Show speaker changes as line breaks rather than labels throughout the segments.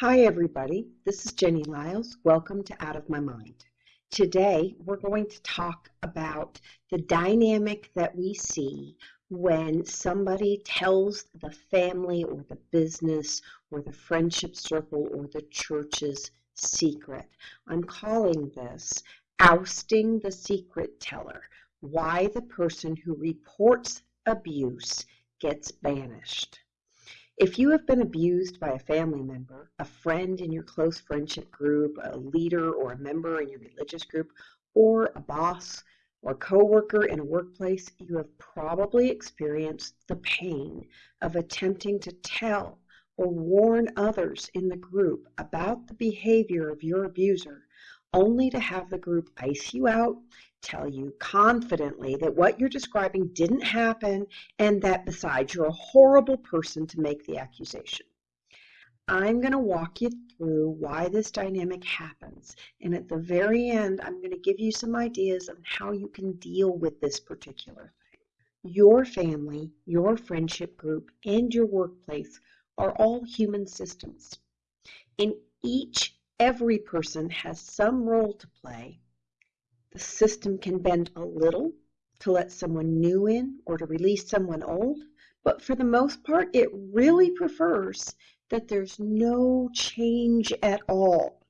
Hi everybody, this is Jenny Liles. Welcome to Out of My Mind. Today we're going to talk about the dynamic that we see when somebody tells the family or the business or the friendship circle or the church's secret. I'm calling this ousting the secret teller, why the person who reports abuse gets banished. If you have been abused by a family member, a friend in your close friendship group, a leader or a member in your religious group, or a boss or coworker in a workplace, you have probably experienced the pain of attempting to tell or warn others in the group about the behavior of your abuser, only to have the group ice you out tell you confidently that what you're describing didn't happen and that besides you're a horrible person to make the accusation. I'm going to walk you through why this dynamic happens and at the very end I'm going to give you some ideas on how you can deal with this particular thing. Your family, your friendship group, and your workplace are all human systems. In each, every person has some role to play the system can bend a little to let someone new in or to release someone old, but for the most part, it really prefers that there's no change at all.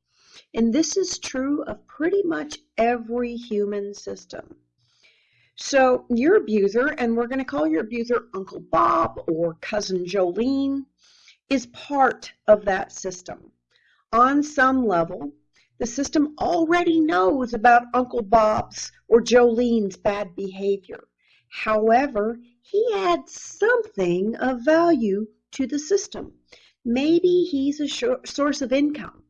And this is true of pretty much every human system. So your abuser, and we're going to call your abuser Uncle Bob or Cousin Jolene, is part of that system. On some level, the system already knows about Uncle Bob's or Jolene's bad behavior. However, he adds something of value to the system. Maybe he's a source of income.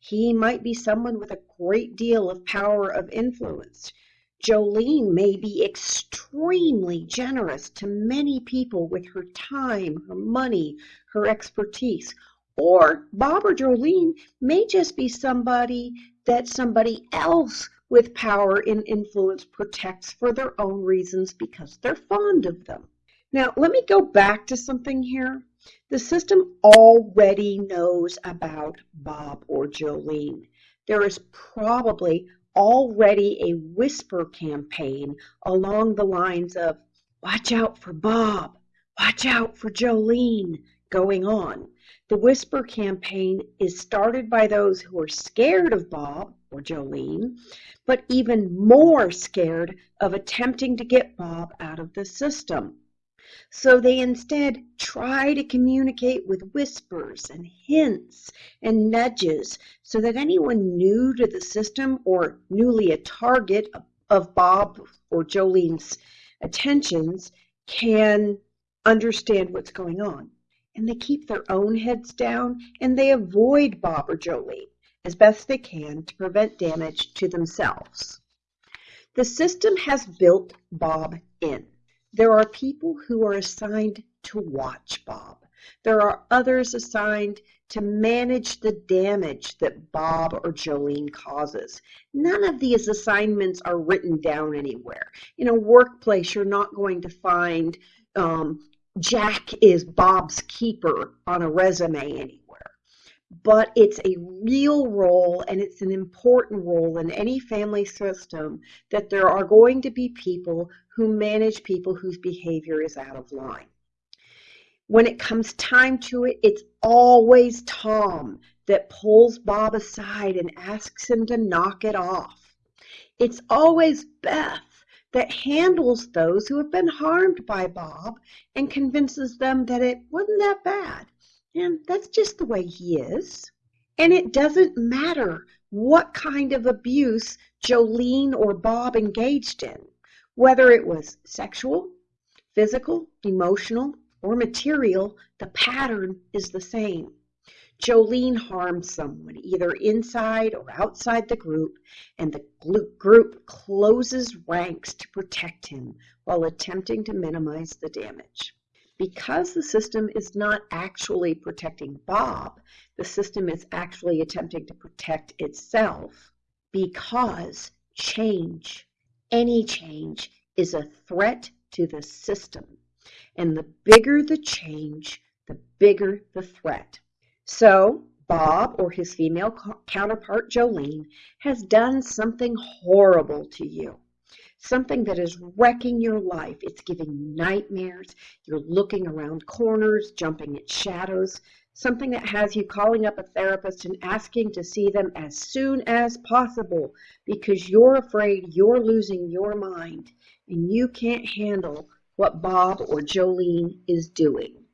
He might be someone with a great deal of power of influence. Jolene may be extremely generous to many people with her time, her money, her expertise, or Bob or Jolene may just be somebody that somebody else with power and influence protects for their own reasons because they're fond of them. Now, let me go back to something here. The system already knows about Bob or Jolene. There is probably already a whisper campaign along the lines of, watch out for Bob, watch out for Jolene, going on. The Whisper campaign is started by those who are scared of Bob or Jolene, but even more scared of attempting to get Bob out of the system. So they instead try to communicate with whispers and hints and nudges so that anyone new to the system or newly a target of Bob or Jolene's attentions can understand what's going on and they keep their own heads down and they avoid Bob or Jolene as best they can to prevent damage to themselves. The system has built Bob in. There are people who are assigned to watch Bob. There are others assigned to manage the damage that Bob or Jolene causes. None of these assignments are written down anywhere. In a workplace, you're not going to find um, Jack is Bob's keeper on a resume anywhere. But it's a real role and it's an important role in any family system that there are going to be people who manage people whose behavior is out of line. When it comes time to it, it's always Tom that pulls Bob aside and asks him to knock it off. It's always Beth that handles those who have been harmed by Bob and convinces them that it wasn't that bad. And that's just the way he is. And it doesn't matter what kind of abuse Jolene or Bob engaged in, whether it was sexual, physical, emotional, or material, the pattern is the same. Jolene harmed someone, either inside or outside the group, and the group closes ranks to protect him while attempting to minimize the damage. Because the system is not actually protecting Bob, the system is actually attempting to protect itself because change, any change, is a threat to the system. And the bigger the change, the bigger the threat. So Bob or his female counterpart Jolene has done something horrible to you. Something that is wrecking your life. It's giving you nightmares. You're looking around corners, jumping at shadows. Something that has you calling up a therapist and asking to see them as soon as possible because you're afraid you're losing your mind and you can't handle what Bob or Jolene is doing.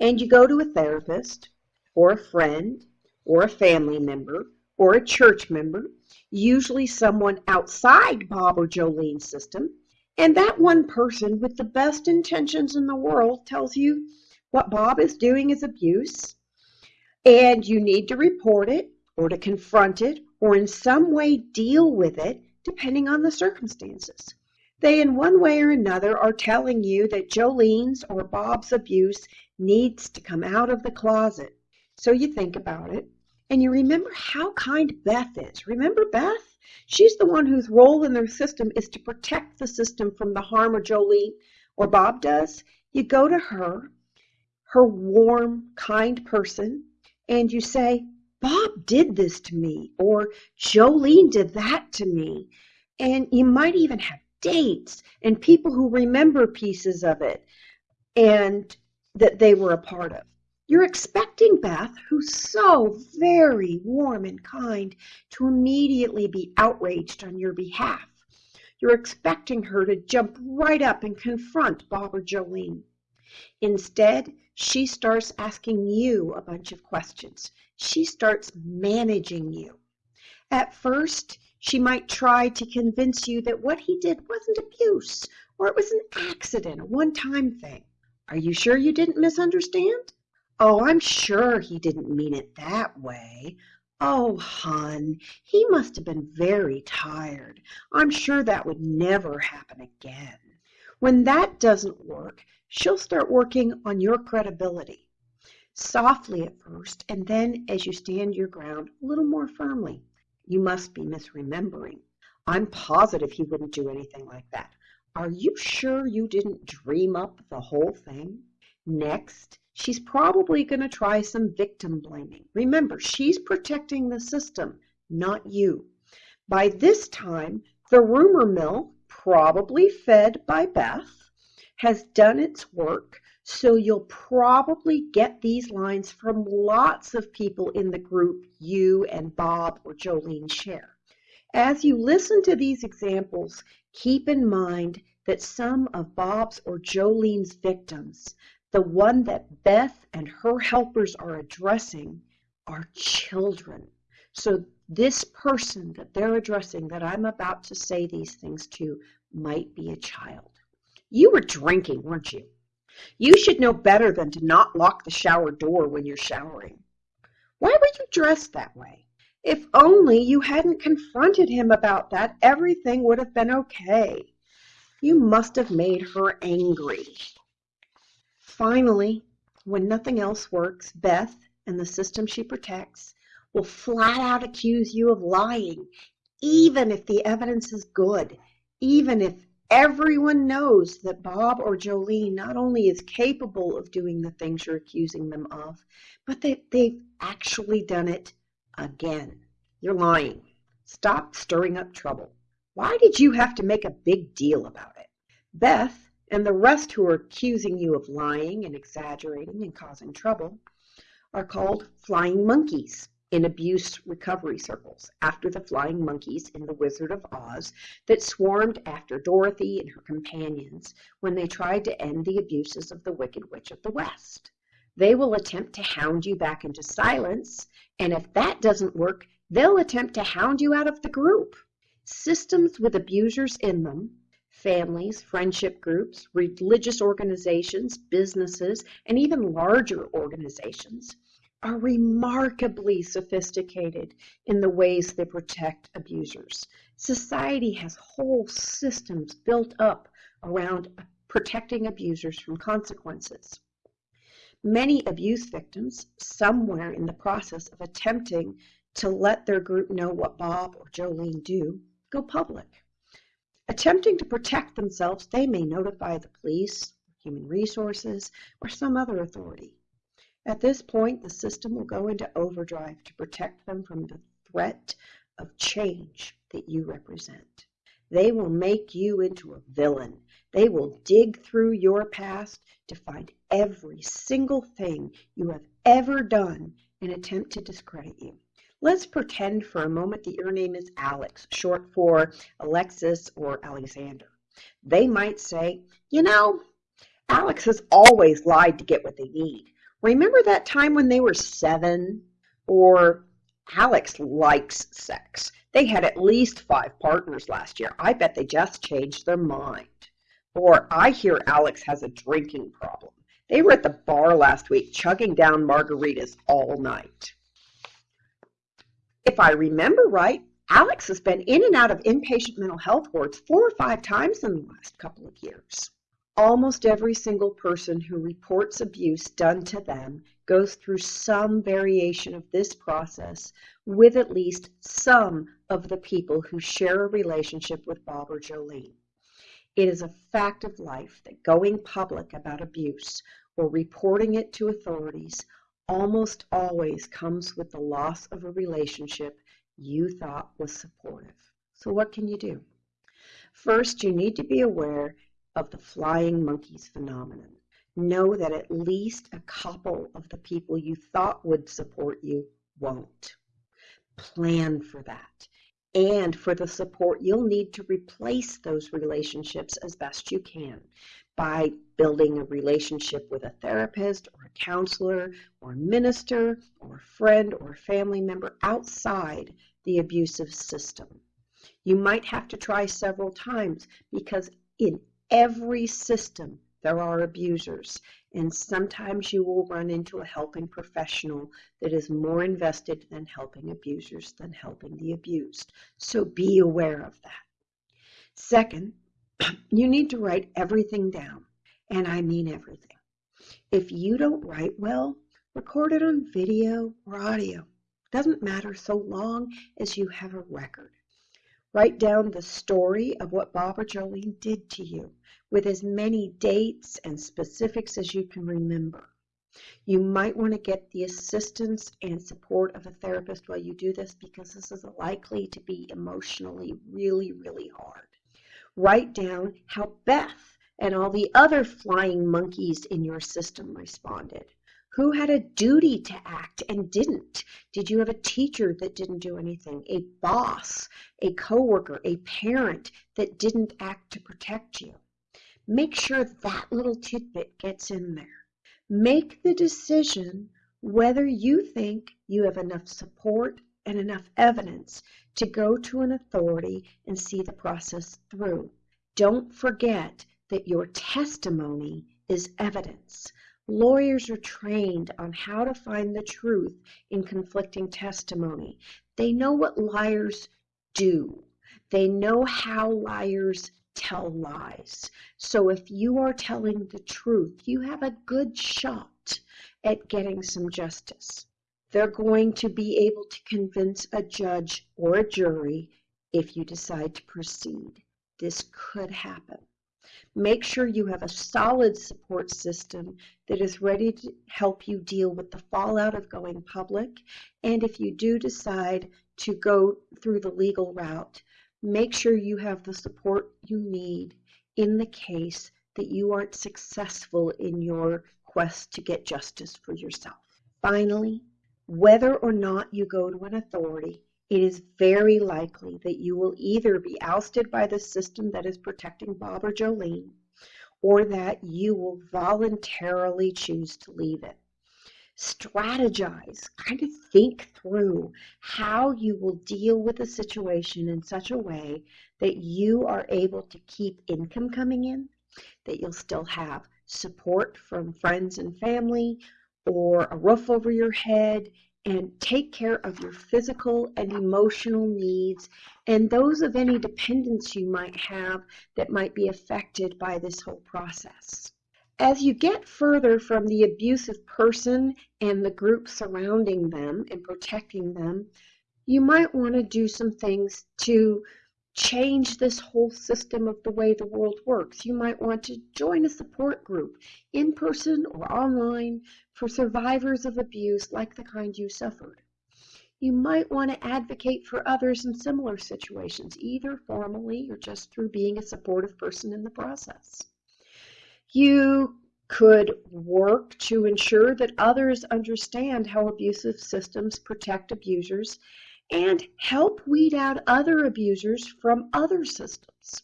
And you go to a therapist or a friend or a family member or a church member, usually someone outside Bob or Jolene's system, and that one person with the best intentions in the world tells you what Bob is doing is abuse, and you need to report it or to confront it or in some way deal with it depending on the circumstances. They, in one way or another, are telling you that Jolene's or Bob's abuse needs to come out of the closet. So you think about it and you remember how kind Beth is. Remember Beth? She's the one whose role in their system is to protect the system from the harm of Jolene or Bob does. You go to her, her warm, kind person, and you say, Bob did this to me, or Jolene did that to me. And you might even have dates and people who remember pieces of it and that they were a part of. You're expecting Beth, who's so very warm and kind, to immediately be outraged on your behalf. You're expecting her to jump right up and confront Bob or Jolene. Instead, she starts asking you a bunch of questions. She starts managing you. At first, she might try to convince you that what he did wasn't abuse, or it was an accident, a one-time thing. Are you sure you didn't misunderstand? Oh, I'm sure he didn't mean it that way. Oh, hon, he must have been very tired. I'm sure that would never happen again. When that doesn't work, she'll start working on your credibility. Softly at first, and then as you stand your ground, a little more firmly. You must be misremembering. I'm positive he wouldn't do anything like that. Are you sure you didn't dream up the whole thing? Next, she's probably going to try some victim blaming. Remember, she's protecting the system, not you. By this time, the rumor mill, probably fed by Beth, has done its work so you'll probably get these lines from lots of people in the group you and Bob or Jolene share. As you listen to these examples, keep in mind that some of Bob's or Jolene's victims, the one that Beth and her helpers are addressing, are children. So this person that they're addressing that I'm about to say these things to might be a child. You were drinking, weren't you? You should know better than to not lock the shower door when you're showering. Why were you dressed that way? If only you hadn't confronted him about that, everything would have been okay. You must have made her angry. Finally, when nothing else works, Beth and the system she protects will flat out accuse you of lying, even if the evidence is good, even if Everyone knows that Bob or Jolene not only is capable of doing the things you're accusing them of, but that they've actually done it again. You're lying. Stop stirring up trouble. Why did you have to make a big deal about it? Beth and the rest who are accusing you of lying and exaggerating and causing trouble are called flying monkeys in abuse recovery circles after the flying monkeys in The Wizard of Oz that swarmed after Dorothy and her companions when they tried to end the abuses of the Wicked Witch of the West. They will attempt to hound you back into silence, and if that doesn't work, they'll attempt to hound you out of the group. Systems with abusers in them, families, friendship groups, religious organizations, businesses, and even larger organizations are remarkably sophisticated in the ways they protect abusers. Society has whole systems built up around protecting abusers from consequences. Many abuse victims, somewhere in the process of attempting to let their group know what Bob or Jolene do, go public. Attempting to protect themselves, they may notify the police, human resources, or some other authority. At this point, the system will go into overdrive to protect them from the threat of change that you represent. They will make you into a villain. They will dig through your past to find every single thing you have ever done and attempt to discredit you. Let's pretend for a moment that your name is Alex, short for Alexis or Alexander. They might say, you know, Alex has always lied to get what they need. Remember that time when they were seven? Or Alex likes sex. They had at least five partners last year. I bet they just changed their mind. Or I hear Alex has a drinking problem. They were at the bar last week chugging down margaritas all night. If I remember right, Alex has been in and out of inpatient mental health wards four or five times in the last couple of years. Almost every single person who reports abuse done to them goes through some variation of this process with at least some of the people who share a relationship with Bob or Jolene. It is a fact of life that going public about abuse or reporting it to authorities almost always comes with the loss of a relationship you thought was supportive. So what can you do? First, you need to be aware of the flying monkeys phenomenon. Know that at least a couple of the people you thought would support you won't. Plan for that and for the support you'll need to replace those relationships as best you can by building a relationship with a therapist or a counselor or a minister or a friend or a family member outside the abusive system. You might have to try several times because in every system there are abusers and sometimes you will run into a helping professional that is more invested in helping abusers than helping the abused. So be aware of that. Second, you need to write everything down, and I mean everything. If you don't write well, record it on video or audio. Doesn't matter so long as you have a record. Write down the story of what Bob or Jolene did to you with as many dates and specifics as you can remember. You might want to get the assistance and support of a therapist while you do this because this is likely to be emotionally really, really hard. Write down how Beth and all the other flying monkeys in your system responded. Who had a duty to act and didn't? Did you have a teacher that didn't do anything? A boss, a coworker, a parent that didn't act to protect you? Make sure that little tidbit gets in there. Make the decision whether you think you have enough support and enough evidence to go to an authority and see the process through. Don't forget that your testimony is evidence. Lawyers are trained on how to find the truth in conflicting testimony. They know what liars do. They know how liars tell lies. So if you are telling the truth, you have a good shot at getting some justice. They're going to be able to convince a judge or a jury if you decide to proceed. This could happen. Make sure you have a solid support system that is ready to help you deal with the fallout of going public. And if you do decide to go through the legal route, make sure you have the support you need in the case that you aren't successful in your quest to get justice for yourself. Finally, whether or not you go to an authority, it is very likely that you will either be ousted by the system that is protecting Bob or Jolene, or that you will voluntarily choose to leave it. Strategize, kind of think through how you will deal with the situation in such a way that you are able to keep income coming in, that you'll still have support from friends and family, or a roof over your head, and take care of your physical and emotional needs and those of any dependents you might have that might be affected by this whole process. As you get further from the abusive person and the group surrounding them and protecting them, you might want to do some things to change this whole system of the way the world works. You might want to join a support group, in person or online, for survivors of abuse like the kind you suffered. You might want to advocate for others in similar situations, either formally or just through being a supportive person in the process. You could work to ensure that others understand how abusive systems protect abusers and help weed out other abusers from other systems.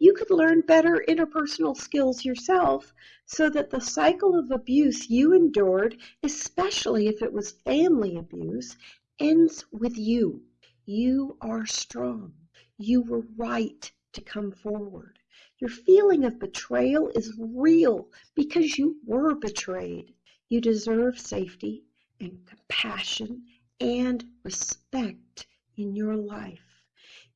You could learn better interpersonal skills yourself so that the cycle of abuse you endured, especially if it was family abuse, ends with you. You are strong. You were right to come forward. Your feeling of betrayal is real because you were betrayed. You deserve safety and compassion and respect in your life.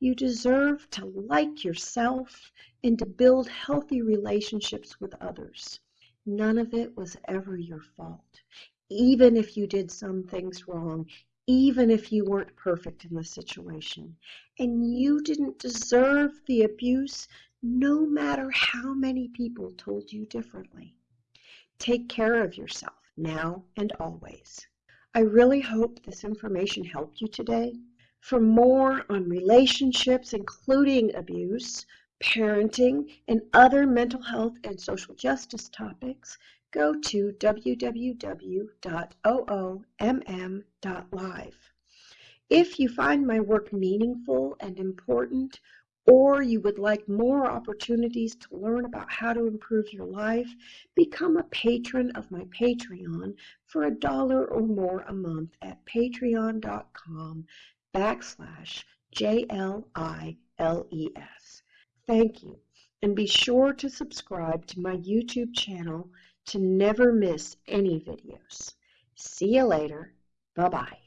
You deserve to like yourself and to build healthy relationships with others. None of it was ever your fault. Even if you did some things wrong, even if you weren't perfect in the situation. And you didn't deserve the abuse no matter how many people told you differently. Take care of yourself now and always. I really hope this information helped you today. For more on relationships, including abuse, parenting, and other mental health and social justice topics, go to www.oomm.live. If you find my work meaningful and important, or you would like more opportunities to learn about how to improve your life, become a patron of my Patreon for a dollar or more a month at patreon.com backslash J-L-I-L-E-S. Thank you, and be sure to subscribe to my YouTube channel to never miss any videos. See you later. Bye-bye.